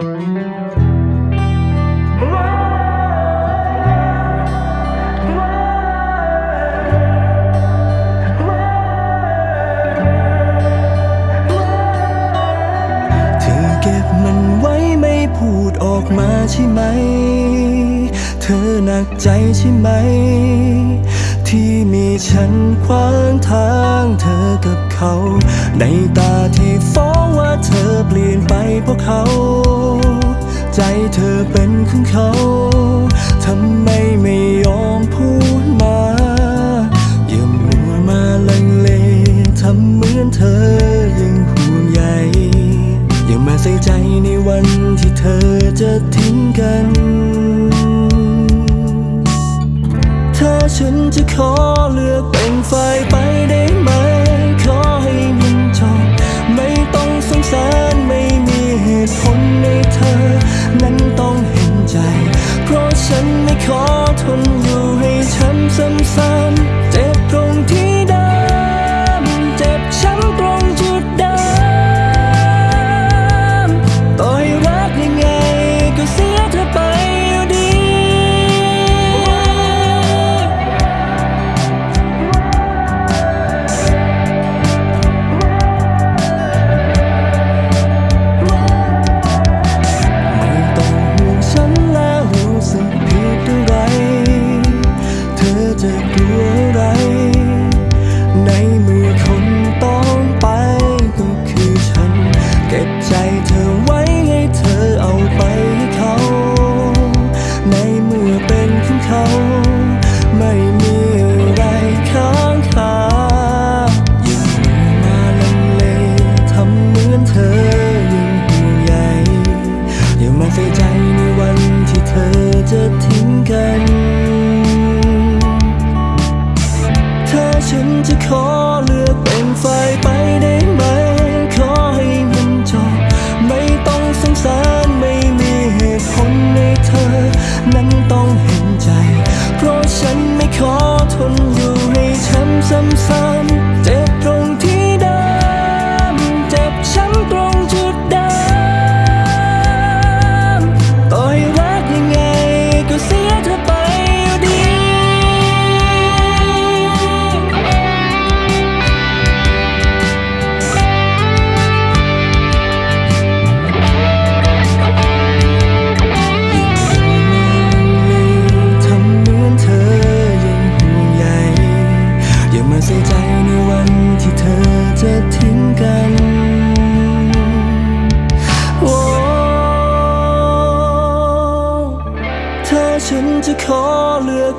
พูดออกมาใช่ไหม เธอหนักใจใช่ไหม ที่มีฉันขวางทางเธอกับเขา ในตาที่ฟ้องว่าเธอเปลี่ยนไปพวกเขา เธอเป็นของเขา ทำไมไม่ยอมพูดมา อย่ามัวมาลังเลทำเหมือนเธอยังห่วงใยอย่ามาใส่ใจในวันที่เธอจะทิ้งกัน ถ้าฉันจะขอเลือก khó thuần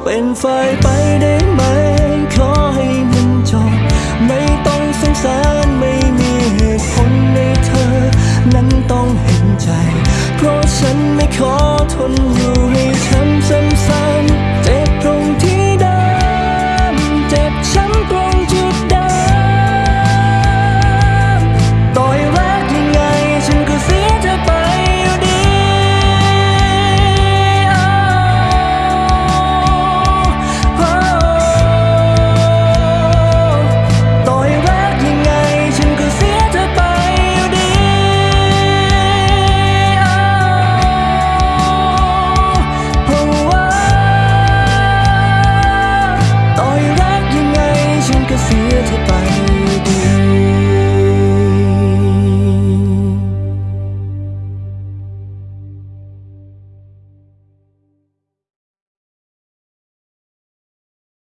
เป็นไฟไปได้ไหม ขอให้มันจบไม่ต้องสงสารไม่มีเหตุผลในเธอ นั้นต้องเห็นใจ feel goodbye.